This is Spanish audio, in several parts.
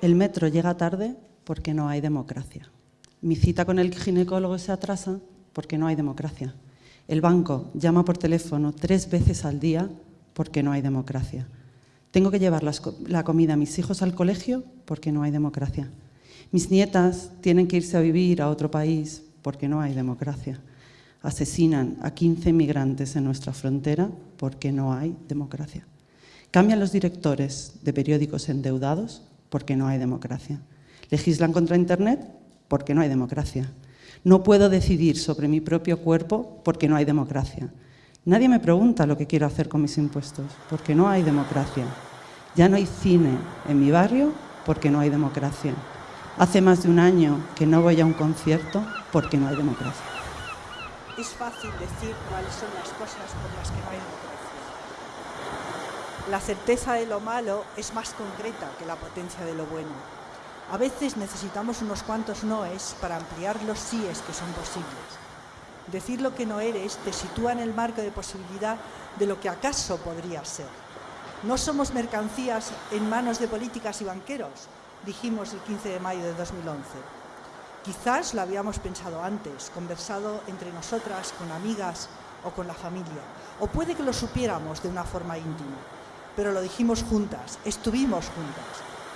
El metro llega tarde porque no hay democracia. Mi cita con el ginecólogo se atrasa porque no hay democracia. El banco llama por teléfono tres veces al día porque no hay democracia. Tengo que llevar la comida a mis hijos al colegio porque no hay democracia. Mis nietas tienen que irse a vivir a otro país porque no hay democracia. Asesinan a 15 migrantes en nuestra frontera porque no hay democracia. Cambian los directores de periódicos endeudados porque no hay democracia. Legislan contra Internet porque no hay democracia. No puedo decidir sobre mi propio cuerpo porque no hay democracia. Nadie me pregunta lo que quiero hacer con mis impuestos porque no hay democracia. Ya no hay cine en mi barrio porque no hay democracia. Hace más de un año que no voy a un concierto porque no hay democracia. Es fácil decir cuáles son las cosas por las que no hay democracia. La certeza de lo malo es más concreta que la potencia de lo bueno. A veces necesitamos unos cuantos noes para ampliar los síes que son posibles. Decir lo que no eres te sitúa en el marco de posibilidad de lo que acaso podría ser. No somos mercancías en manos de políticas y banqueros, dijimos el 15 de mayo de 2011. Quizás lo habíamos pensado antes, conversado entre nosotras, con amigas o con la familia, o puede que lo supiéramos de una forma íntima, pero lo dijimos juntas, estuvimos juntas,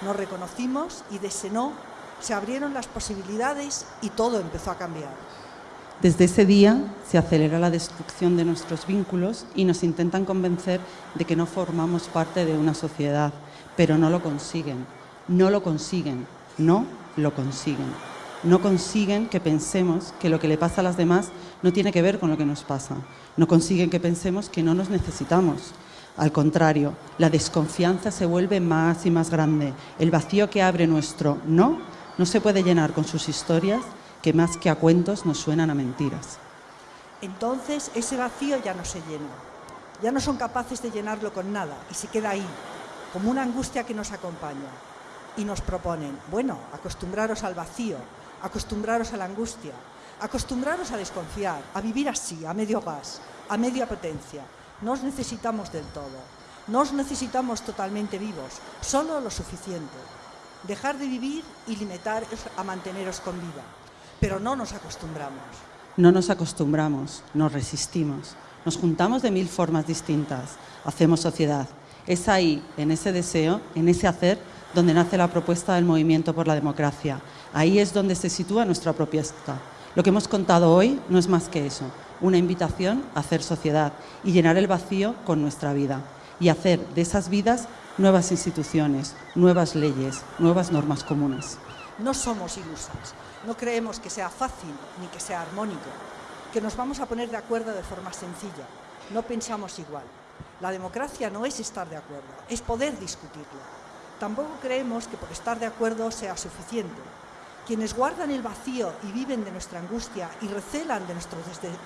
nos reconocimos y de ese no se abrieron las posibilidades y todo empezó a cambiar. Desde ese día se acelera la destrucción de nuestros vínculos y nos intentan convencer de que no formamos parte de una sociedad, pero no lo consiguen no lo consiguen, no lo consiguen. No consiguen que pensemos que lo que le pasa a las demás no tiene que ver con lo que nos pasa. No consiguen que pensemos que no nos necesitamos. Al contrario, la desconfianza se vuelve más y más grande. El vacío que abre nuestro no no se puede llenar con sus historias que más que a cuentos nos suenan a mentiras. Entonces ese vacío ya no se llena. Ya no son capaces de llenarlo con nada y se queda ahí, como una angustia que nos acompaña y nos proponen, bueno, acostumbraros al vacío, acostumbraros a la angustia, acostumbraros a desconfiar, a vivir así, a medio gas, a media potencia. No os necesitamos del todo, no os necesitamos totalmente vivos, solo lo suficiente. Dejar de vivir y limitaros a manteneros con vida, pero no nos acostumbramos. No nos acostumbramos, nos resistimos, nos juntamos de mil formas distintas, hacemos sociedad. Es ahí, en ese deseo, en ese hacer, donde nace la propuesta del movimiento por la democracia. Ahí es donde se sitúa nuestra propuesta. Lo que hemos contado hoy no es más que eso, una invitación a hacer sociedad y llenar el vacío con nuestra vida y hacer de esas vidas nuevas instituciones, nuevas leyes, nuevas normas comunes. No somos ilusas, no creemos que sea fácil ni que sea armónico, que nos vamos a poner de acuerdo de forma sencilla. No pensamos igual. La democracia no es estar de acuerdo, es poder discutirlo. Tampoco creemos que por estar de acuerdo sea suficiente. Quienes guardan el vacío y viven de nuestra angustia y recelan de nuestros,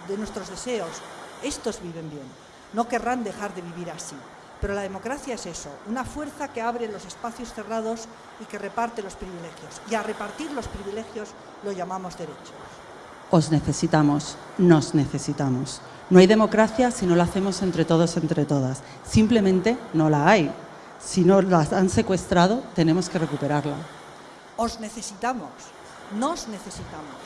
de nuestros deseos, estos viven bien. No querrán dejar de vivir así. Pero la democracia es eso, una fuerza que abre los espacios cerrados y que reparte los privilegios. Y a repartir los privilegios lo llamamos derechos. Os necesitamos, nos necesitamos. No hay democracia si no la hacemos entre todos, entre todas. Simplemente no la hay. Si no las han secuestrado, tenemos que recuperarla. Os necesitamos, nos necesitamos.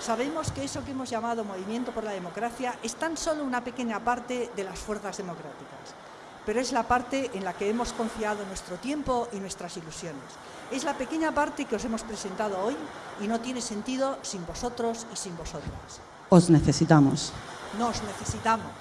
Sabemos que eso que hemos llamado Movimiento por la Democracia es tan solo una pequeña parte de las fuerzas democráticas, pero es la parte en la que hemos confiado nuestro tiempo y nuestras ilusiones. Es la pequeña parte que os hemos presentado hoy y no tiene sentido sin vosotros y sin vosotras. Os necesitamos. Nos necesitamos.